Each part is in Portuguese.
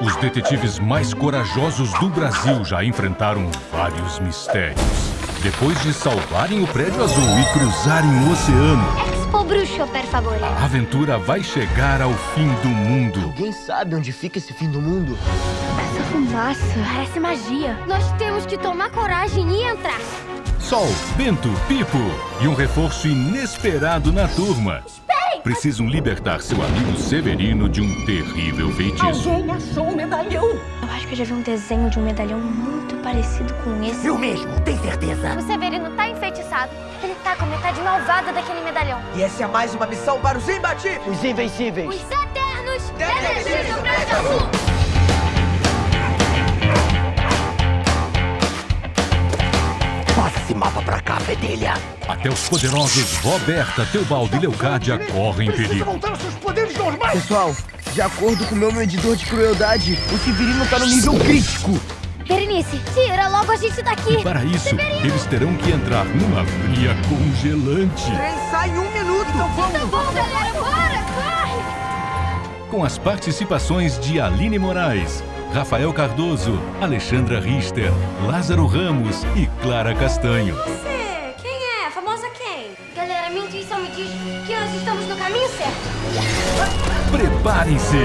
Os detetives mais corajosos do Brasil já enfrentaram vários mistérios. Depois de salvarem o prédio azul e cruzarem o oceano, Expo Bruxo, per favore. a aventura vai chegar ao fim do mundo. Alguém sabe onde fica esse fim do mundo? Essa fumaça parece magia. Nós temos que tomar coragem e entrar. Sol, Bento, Pipo e um reforço inesperado na turma. Precisam libertar seu amigo Severino de um terrível feitiço. Alguém achou o medalhão? Eu acho que eu já vi um desenho de um medalhão muito parecido com esse. Eu mesmo, tem certeza? O Severino tá enfeitiçado. Ele tá com a metade malvada daquele medalhão. E essa é mais uma missão para os imbatíveis! Os invencíveis. Os Eternos Detetives do Prédio esse mapa pra cá, fedelha. Até os poderosos Roberta, Teobaldo e Leocádia correm perigo. voltar aos seus poderes normais. Pessoal, de acordo com o meu medidor de crueldade, o Severino tá no nível crítico. Berenice, tira logo a gente daqui. Para isso, eles terão que entrar numa fria congelante. Trem sai em um minuto! Então vamos! Tá bom, galera, bora, corre. Com as participações de Aline Moraes, Rafael Cardoso, Alexandra Richter, Lázaro Ramos e Clara Castanho. Você, quem é? Famosa quem? Galera, minha intuição me diz que nós estamos no caminho certo. Preparem-se!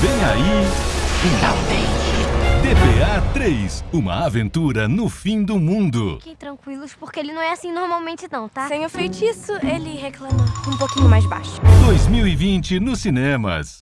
Vem aí Finalmente. DPA 3, uma aventura no fim do mundo. Fiquem tranquilos, porque ele não é assim normalmente não, tá? Sem o feitiço, ele reclama um pouquinho mais baixo. 2020 nos cinemas.